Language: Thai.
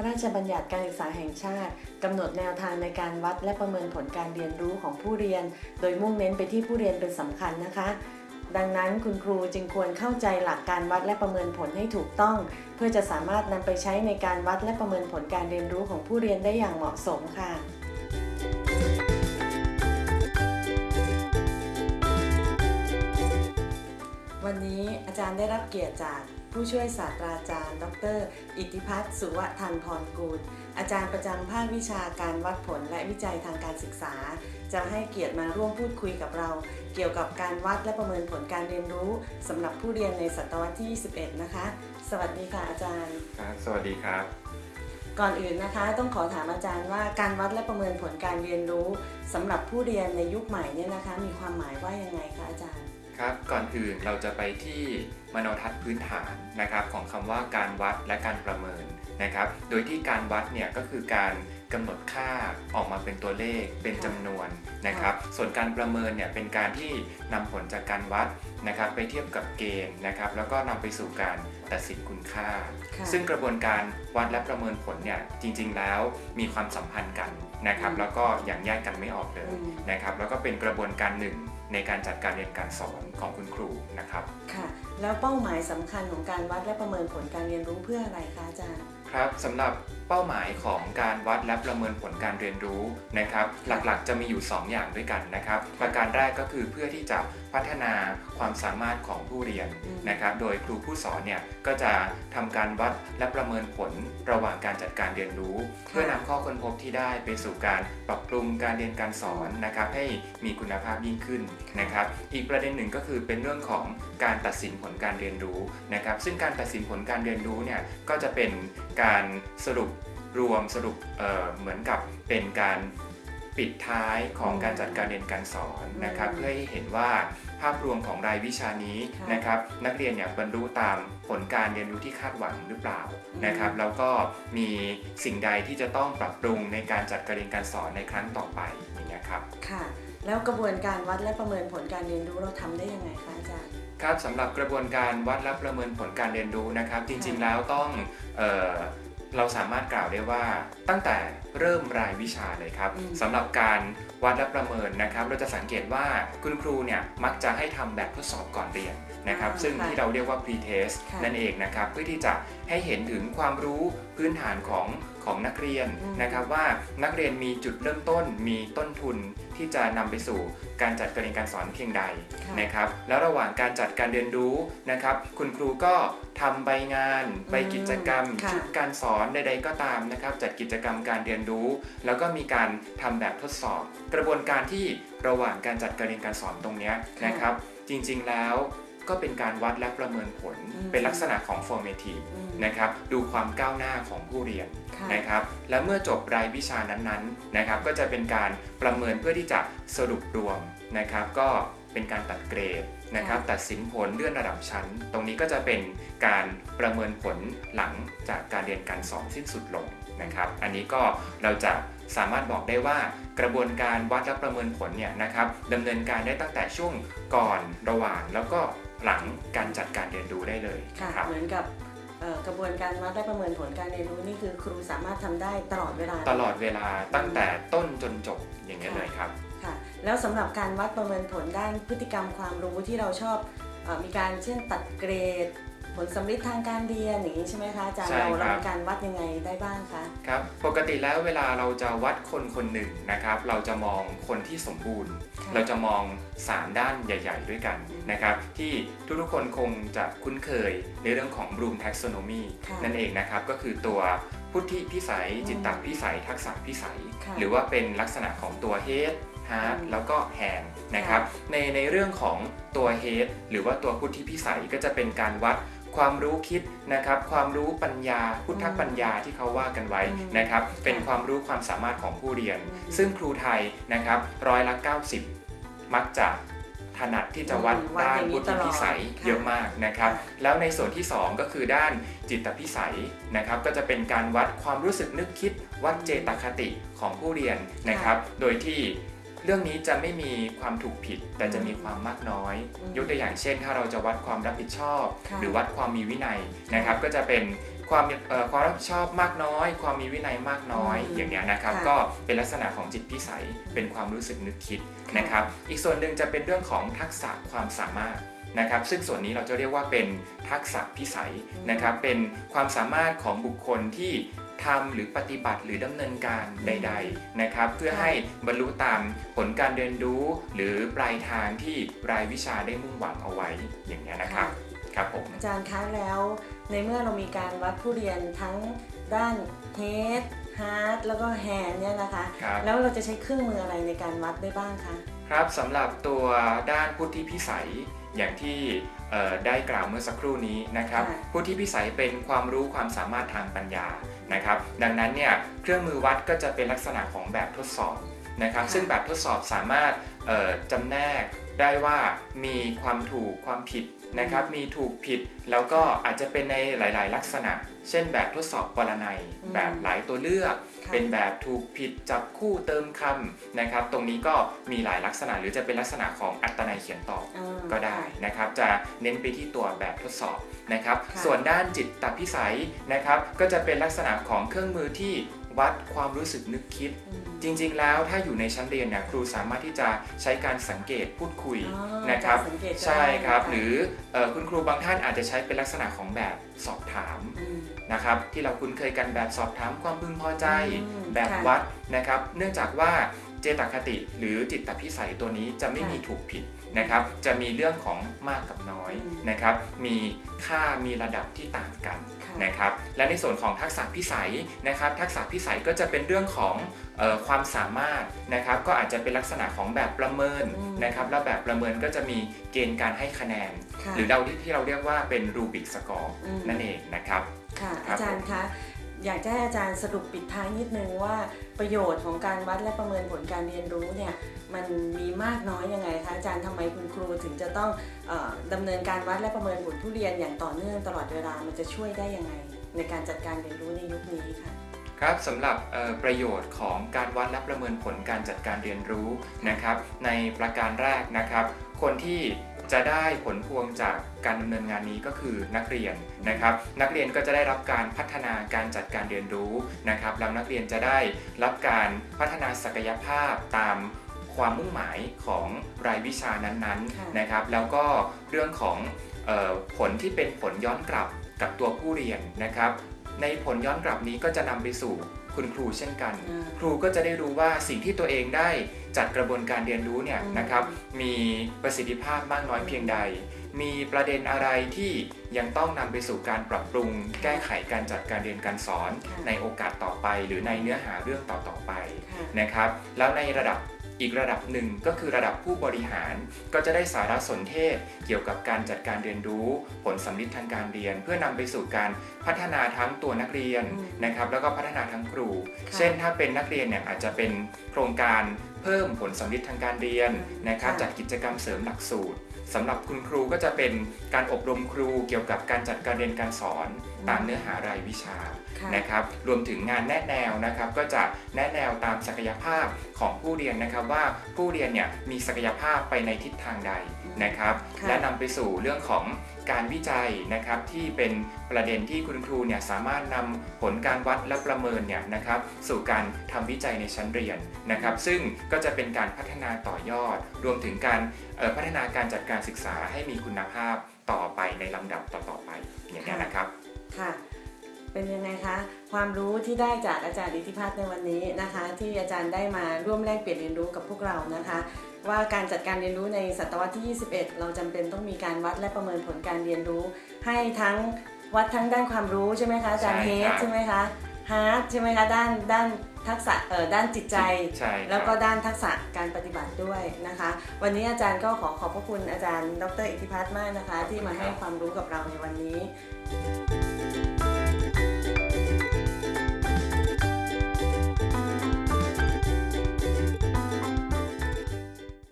ระราชบัญญัติการศึกษาแห่งชาติกำหนดแนวทางในการวัดและประเมินผลการเรียนรู้ของผู้เรียน โดยมุ่งเน้นไปที่ผู้เรียนเป็นสำคัญนะคะ ดังนั้นคุณครูจึงควรเข้าใจหลักการวัดและประเมินผลให้ถูกต้อง เพื่อจะสามารถนำไปใช้ในการวัดและประเมินผลการเรียนรู้ของผู้เรียนได้อย่างเหมาะสมค่ะวันนี้อาจารย์ได้รับเกียรติจาก ผู้ช่วยศาสตราจารย์ ดร อิทธิพัฒน์สุวทันพรกูล อาจารย์ประจำภาควิชาการวัดผลและวิจัยทางการศึกษา จะให้เกียรติมาร่วมพูดคุยกับเรา เกี่ยวกับการวัดและประเมินผลการเรียนรู้สำหรับผู้เรียนในศตวรรษที่ 21 นะคะ สวัสดีค่ะอาจารย์ครับสวัสดีครับก่อนอื่นนะคะต้องขอถามอาจารย์ว่าการวัดและประเมินผลการเรียนรู้สำหรับผู้เรียนในยุคใหม่เนี่ยนะคะ มีความหมายว่ายังไงคะอาจารย์ ครับก่อนอื่นเราจะไปที่มโนทัศน์พื้นฐานนะครับของคำว่าการวัดและการประเมินนะครับ โดยที่การวัดเนี่ยก็คือการกำหนดค่าออกมาเป็นตัวเลขเป็นจำนวนนะครับ ส่วนการประเมินเนี่ยเป็นการที่นำผลจากการวัดนะครับ ไปเทียบกับเกณฑ์นะครับ แล้วก็นำไปสู่การตัดสินคุณค่าค่ะซึ่งกระบวนการวัดและประเมินผลเนี่ยจริง ๆ แล้วมีความสัมพันธ์กันนะครับอืมแล้วก็อย่างแยกกันไม่ออกเลยอืมนะครับ แล้วก็เป็นกระบวนการหนึ่ง ในการจัดการเรียนการสอนของคุณครูนะครับ ค่ะ แล้วเป้าหมายสำคัญของการวัดและประเมินผลการเรียนรู้เพื่ออะไรคะอาจารย์ ครับสำหรับเป้าหมายของการวัดและประเมินผลการเรียนรู้นะครับ หลักๆ จะมีอยู่ 2 อย่างด้วยกันนะครับ ประการแรกก็คือเพื่อที่จะพัฒนาความสามารถของผู้เรียนอืมนะครับ โดยครูผู้สอนเนี่ยก็จะทำการวัดและประเมินผลระหว่างการจัดการเรียนรู้ เพื่อนำข้อค้นพบที่ได้ไปสู่การปรับปรุงการเรียนการสอนนะครับ ให้มีคุณภาพยิ่งขึ้นนะครับ อีกประเด็นหนึ่งก็คือเป็นเรื่องของการตัดสินผลการเรียนรู้นะครับ ซึ่งการตัดสินผลการเรียนรู้เนี่ยก็จะเป็นการสรุปรวมสรุปเอ่อเหมือนกับเป็นการ ปิดท้ายของอืมการจัดการเรียนการสอนนะครับอืมเพื่อให้เห็นว่าภาพรวมของรายวิชานี้ค่ะนะครับ นักเรียนเนี่ยบรรลุตามผลการเรียนรู้ที่คาดหวังหรือเปล่าอืมนะครับ แล้วก็มีสิ่งใดที่จะต้องปรับปรุงในการจัดการเรียนการสอนในครั้งต่อไปอย่างเงี้ยครับค่ะ แล้วกระบวนการวัดและประเมินผลการเรียนรู้เราทำได้ยังไงคะอาจารย์ครับสำหรับกระบวนการวัดและประเมินผลการเรียนรู้นะครับ จริงๆแล้วต้องเออเราสามารถกล่าวได้ว่าตั้งแต่เริ่มรายวิชาเลยครับอืมสำหรับการวัดและประเมินนะครับ เราจะสังเกตว่าคุณครูเนี่ยมักจะให้ทำแบบทดสอบก่อนเรียนนะครับอ่าซึ่งค่ะที่เราเรียกว่า pre-test ค่ะนั่นเองนะครับ เพื่อที่จะให้เห็นถึงความรู้พื้นฐานของของนักเรียนอืมนะครับว่านักเรียนมีจุดเริ่มต้นมีต้นทุนที่จะนำไปสู่การจัดการเรียนการสอนเพียงใดค่ะนะครับ แล้วระหว่างการจัดการเรียนรู้นะครับ คุณครูก็ทำใบงาน ใบกิจกรรมค่ะชุดการสอนใดๆก็ตามนะครับ จัดกิจกรรมการเรียนรู้ แล้วก็มีการทำแบบทดสอบ กระบวนการที่ระหว่างการจัดการเรียนการสอนตรงเนี้ยนะครับ จริงๆแล้วก็เป็นการวัดและประเมินผลอืมเป็นลักษณะของ formative อืมนะครับดูความก้าวหน้าของผู้เรียนค่ะนะครับและเมื่อจบรายวิชานั้นๆนะครับก็จะเป็นการประเมินเพื่อที่จะสรุปรวมนะครับ ก็เป็นการตัดเกรดนะครับตัดสินผลเลื่อนระดับชั้น ตรงนี้ก็จะเป็นการประเมินผลหลังจากการเรียนการสอนสิ้นสุดลง นะครับ อันนี้ก็เราจะสามารถบอกได้ว่ากระบวนการวัดและประเมินผลเนี่ยนะครับดำเนินการได้ตั้งแต่ช่วงก่อนระหว่างแล้วก็หลังการจัดการเรียนรู้ได้เลยค่ะนะครับเหมือนกับเอ่อกระบวนการวัดและประเมินผลการเรียนรู้นี่คือครูสามารถทำได้ตลอดเวลา ตลอดเวลาตั้งแต่ต้นจนจบอย่างนี้ยเลยครับค่ะแล้วสำหรับการวัดประเมินผลด้านพฤติกรรมความรู้ที่เราชอบเออมีการเช่นตัดเกรดผ ลสำลิดทางการเรียนอย่างนี้ใช่ไหมคะอาจารย์ใช่เราครัเราบมีการวัดยังไงได้บ้างคะครับปกติแล้วเวลาเราจะวัดคนคนหนึ่งนะครับ เราจะมองคนที่สมบูรณ์ ค่ะ เราจะมอง 3 ด้านใหญ่ ๆ ด้วยกันอืมนะครับ ที่ทุกๆคนคงจะคุ้นเคยในเรื่องของ Bloom Taxonomy ค่ะนั่นเองนะครับ ก็คือตัวพุทธิพิสัย อืมจิตตพิสัย ทักษะพิสัย ค่ะหรือว่าเป็นลักษณะของตัว head heart อืม แล้วก็ hand นะครับในในเรื่องของตัว head หรือว่าตัวพุทธิพิสัยก็จะเป็นการวัด ความรู้คิดนะครับ ความรู้ปัญญา พุทธปัญญาที่เขาว่ากันไว้อืมนะครับ เป็นค่ะความรู้ความสามารถของผู้เรียนอืมซึ่งครูไทยนะครับร้อยละ 90 มักจะถนัดที่จะวัดอืมวัดด้าอนย่างนี้พุทธิพิสัยตลอดค่ะเยอะมากนะครับค่ะแล้วในส่วนที่ 2 ก็คือด้านจิตพิสัยนะครับ ก็จะเป็นการวัดความรู้สึกนึกคิดวัดเจตคติของผู้เรียนนะครับ โดยที่ เรื่องนี้จะไม่มีความถูกผิดแต่จะมีความมากน้อยอืมยกตัวอย่างเช่น ถ้าเราจะวัดความรับผิดชอบค่ะหรือวัดความมีวินัยนะครับ ก็จะเป็นความเอ่อความรับผิดชอบมากน้อย ความมีวินัยมากน้อยอืมอย่างเงี้ยนะครับค่ะก็เป็นลักษณะของจิตพิสัยเป็นความรู้สึกนึกคิดค่ะนะครับ อีกส่วนหนึ่งจะเป็นเรื่องของทักษะความสามารถนะครับซึ่งส่วนนี้เราจะเรียกว่าเป็นทักษะพิสัยนะครับเป็นความสามารถของบุคคลที่ ทำหรือปฏิบัติหรือดำเนินการใด ๆนะครับ เพื่อให้บรรลุตามผลการเรียนรู้ หรือปลายทางที่รายวิชาได้มุ่งหวังเอาไว้อย่างนี้ยนะครับครับผมอาจารย์คะแล้ว ในเมื่อเรามีการวัดผู้เรียนทั้งด้าน head heart แล้วก็ hand เนี่ยนะคะครับแล้วเราจะใช้เครื่องมืออะไรในการวัดได้บ้างคะครับสำหรับตัวด้านพุทธิพิสัยอย่างที่เอ่อ ได้กล่าวเมื่อสักครู่นี้นะครับค่ะพุทธิพิสัยเป็นความรู้ความสามารถทางปัญญานะครับ ดังนั้นเนี่ยเครื่องมือวัดก็จะเป็นลักษณะของแบบทดสอบนะครับค่ะซึ่งแบบทดสอบสามารถเอ่อจำแนกได้ว่ามีความถูกความผิด นะครับมีถูกผิดแล้วก็อาจจะเป็นในหลาย ๆ ลักษณะ เช่นแบบทดสอบปรนัยอืมแบบหลายตัวเลือกค่ะเป็นแบบถูกผิดจับคู่เติมคำนะครับ ตรงนี้ก็มีหลายลักษณะ หรือจะเป็นลักษณะของอัตนัยเขียนตอบอ่าก็ได้นะครับ จะเน้นไปที่ตัวแบบทดสอบนะครับค่ะส่วนด้านจิตตพิสัยนะครับ ก็จะเป็นลักษณะของเครื่องมือที่ วัดความรู้สึกนึกคิดอืมจริง ๆ แล้วถ้าอยู่ในชั้นเรียนเนี่ยครูสามารถที่จะใช้การสังเกตพูดคุยอ๋อนะครับสังเกตก็ใช่ครับได้ะหรือเอ่อคุณครูบางท่านอาจจะใช้เป็นลักษณะของแบบสอบถามมนะครับที่เราคุ้นเคยกันแบบสอบถามความพึงพอใจอืมแบบค่ะวัดนะครับ เนื่องจากว่า เจตคติ หรือจิตตพิสัยตัวนี้จะไม่ค่ะมีถูกผิดนะครับ จะมีเรื่องของมากกับน้อยอืมนะครับ มีค่ามีระดับที่ต่างกันค่ะนะครับ และในส่วนของทักษะพิสัยนะครับ ทักษะพิสัยก็จะเป็นเรื่องของเออความสามารถนะครับ ก็อาจจะเป็นลักษณะของแบบประเมินอืมนะครับ แล้วแบบประเมินก็จะมีเกณฑ์การให้คะแนนค่ะหรือเราที่ที่เราเรียกว่าเป็นรูบิกสกอร์อืมนั่นเองนะครับค่ะครับอาจารย์คะ อยากจะให้อาจารย์สรุปปิดท้ายนิดนึงว่าประโยชน์ของการวัดและประเมินผลการเรียนรู้เนี่ยมันมีมากน้อยยังไงคะอาจารย์ทำไมคุณครูถึงจะต้องออดำเนินการวัดและประเมินผลผู้เรียนอย่างต่อเนื่องตลอดเวลามันจะช่วยได้ยังไง ในการจัดการเรียนรู้ในยุคนี้ค่ะครับสำหรับประโยชน์ของการวัดและประเมินผลการจัดการเรียนรู้นะครับ ในประการแรกนะครับ คนที่ จะได้ผลพวงจากการดำเนินงานนี้ก็คือนักเรียนนะครับ นักเรียนก็จะได้รับการพัฒนาการจัดการเรียนรู้นะครับแล้วนักเรียนจะได้รับการพัฒนาศักยภาพตามความมุ่งหมายของรายวิชานั้นๆนะครับ แล้วก็เรื่องของออผลที่เป็นผลย้อนกลับกับตัวผู้เรียนนะครับ ในผลย้อนกลับนี้ก็จะนำไปสู่ คุณครูเช่นกันอ่าครูก็จะได้รู้ว่าสิ่งที่ตัวเองได้จัดกระบวนการเรียนรู้เนี่ยอืมนะครับมีประสิทธิภาพมากน้อยเพียงใด มีประเด็นอะไรที่ยังต้องนำไปสู่การปรับปรุง แก้ไขการจัดการเรียนการสอนค่ะในโอกาสต่อไป หรือในเนื้อหาเรื่องต่อๆไปค่ะนะครับ แล้วในระดับ อีกระดับหนึ่งก็คือระดับผู้บริหาร ก็จะได้สารสนเทศ เกี่ยวกับการจัดการเรียนรู้ ผลสำลิดทางการเรียน เพื่อนำไปสู่การพัฒนาทั้งตัวนักเรียนอืมนะครับแล้วก็พัฒนาทั้งครูค่ะเช่นถ้าเป็นนักเรียนเนี่ยอาจจะเป็นโครงการเพิ่มผลสำลิดทางการเรียนนะครับค่ะจัดกิจกรรมเสริมหลักสูตร สำหรับคุณครูก็จะเป็นการอบรมครูเกี่ยวกับการจัดการเรียนการสอนตามเนื้อหารายวิชาค่ะนะครับรวมถึงงานแนะแนวนะครับ ก็จะแนะแนวตามศักยภาพของผู้เรียนนะครับ ว่าผู้เรียนเนี่ยมีศักยภาพไปในทิศทางใด นะครับค่ะและนำไปสู่เรื่องของการวิจัยนะครับที่เป็นประเด็นที่คุณครูเนี่ยสามารถนำผลการวัดและประเมินเนี่ยนะครับสู่การทำวิจัยในชั้นเรียนนะครับ ซึ่งก็จะเป็นการพัฒนาต่อยอด รวมถึงการเอ่อพัฒนาการจัดการศึกษาให้มีคุณภาพต่อไปในลำดับต่อๆไปอย่างนี้ยนะครับค่ะ เป็นยังไงคะความรู้ที่ได้จากอาจารย์อิทธิพัฒน์ในวันนี้นะคะ ที่อาจารย์ได้มาร่วมแลกเปลี่ยนเรียนรู้กับพวกเรานะคะ ว่าการจัดการเรียนรู้ในศตวรรษที่ 21 เราจำเป็นต้องมีการวัดและประเมินผลการเรียนรู้ ให้ทั้งวัดทั้งด้านความรู้ใช่ไหมคะอาจารย์ใช่เฮครัดบใช่ไหมคะฮาร์ดใช่ไหมคะด้านด้านทักษะเอ่อด้านจิตใจใช่ครับแล้วก็ด้านทักษะการปฏิบัติด้วยนะคะ วันนี้อาจารย์ก็ขอขอบพระคุณอาจารย์ ดรอิทธิพัฒน์มากนะคะ ที่มาให้ความรู้กับเราในวันนี้